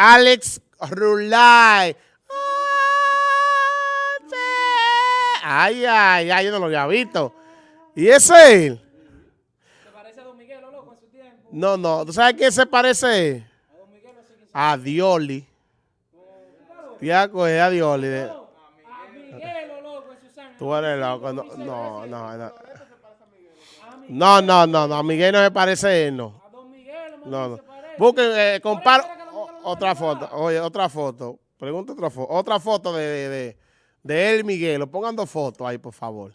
Alex Rulay. Ay, ay, ay, yo no lo había visto. ¿Y ese es él? ¿Se parece a Don Miguel, loco, en su tiempo? No, no. ¿Tú sabes quién se parece? A Don Miguel. A Dioli. Tiago es a Dioli. A Miguel, loco, en su sangre. Tú eres loco. No, no, no. No, no, no, no, no. A Miguel no me parece él, no. A Don Miguel no, no. Busquen, eh, comparo otra foto. Oye, otra foto. Pregunta otra foto. Otra foto de, de, de él, Miguel. Pongan dos fotos ahí, por favor.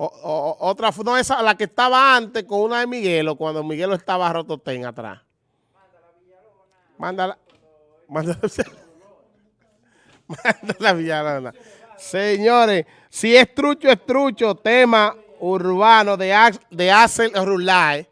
O, otra foto, no esa, la que estaba antes con una de Miguelo, cuando Miguelo estaba rototén atrás. Mándala. Mándala. Mándala Villalona. Señores, si es trucho, es trucho. Tema urbano de, de Axel Rulay.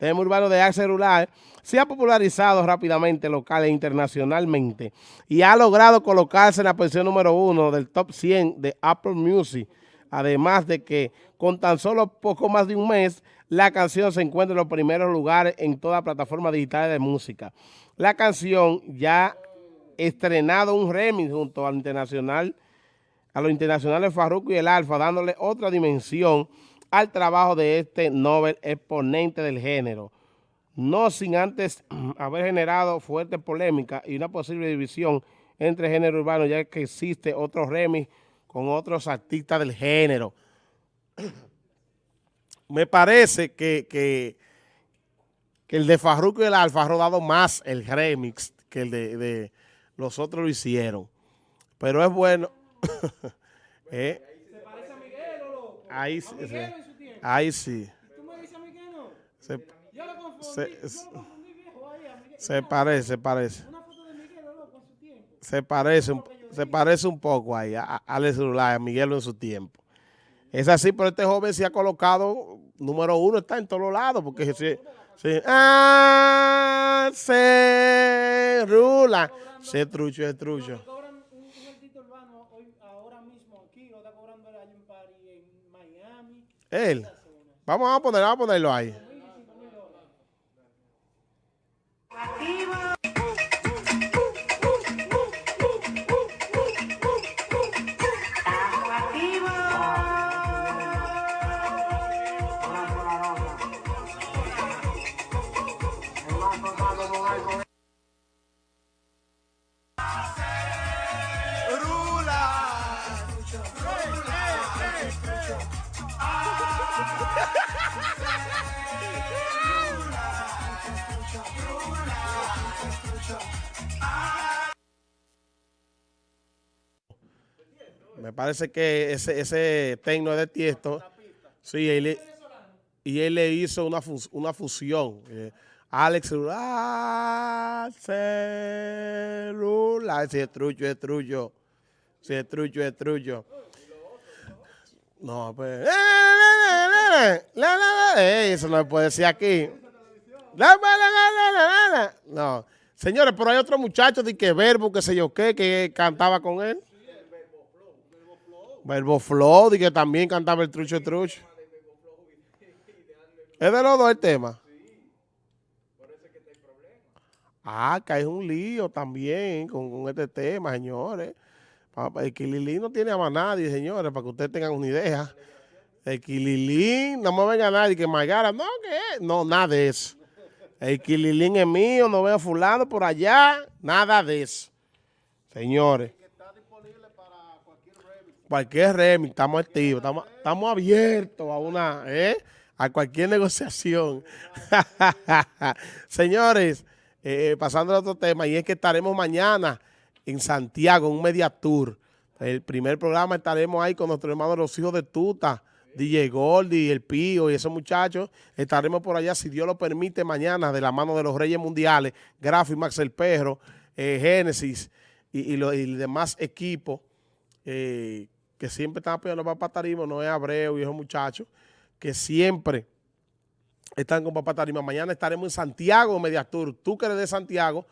Tema urbano de Axel Rulay se ha popularizado rápidamente local e internacionalmente y ha logrado colocarse en la posición número uno del top 100 de Apple Music. Además de que con tan solo poco más de un mes, la canción se encuentra en los primeros lugares en toda plataforma digital de música. La canción ya ha estrenado un remix junto al internacional, a los internacionales Farruko y el Alfa, dándole otra dimensión al trabajo de este Nobel exponente del género no sin antes haber generado fuerte polémica y una posible división entre género urbano, ya que existe otro remix con otros artistas del género. Me parece que, que, el de Farruko y el Alfa ha rodado más el remix que el de, los otros lo hicieron. Pero es bueno. ¿Eh? ¿Se parece a Miguel o loco? Ahí, sí. Ahí sí. ¿Y tú me dices a Miguel no? Se, parece, parece. Se parece, se parece un poco ahí a, Alex a Miguel en su tiempo. Es así, pero este joven se ha colocado, número uno, está en todos lados, porque si, ah, se rula, se trucho, es trucho. Él. Vamos a poner, vamos a ponerlo ahí. Me parece que ese, ese tecno de Tiesto, sí, él, y él le hizo una, una fusión. Eh, Alex celular, celular, si es trucho, es trucho. Si es trucho, es trucho. No, pues. Eso no se puede decir aquí. No. Señores, pero hay otro muchacho de que verbo, que sé yo qué, que cantaba con él. Verbo Flow, y que también cantaba el trucho trucho. ¿Es de los dos el tema? Ah, que hay un lío también con, este tema, señores. El Kililí no tiene a más nadie, señores, para que ustedes tengan una idea. El Kililín, no me venga nadie que Magara, no, ¿qué? No, nada de eso. El Kililín es mío, no veo fulano por allá, nada de eso. Señores cualquier remix, estamos activos, estamos, estamos abiertos a una, ¿eh? a cualquier negociación. Señores, eh, pasando a otro tema, y es que estaremos mañana en Santiago, en un media tour. El primer programa estaremos ahí con nuestros hermanos los hijos de Tuta, DJ Gordy, El Pío y esos muchachos. Estaremos por allá, si Dios lo permite, mañana de la mano de los Reyes Mundiales, Grafo y Max El Perro, eh, Génesis y, y, demás equipos eh, que siempre están apoyando a Papá Tarima, no es Abreu y esos muchachos, que siempre están con Papá Tarima. Mañana estaremos en Santiago, Mediastur. Tú que eres de Santiago,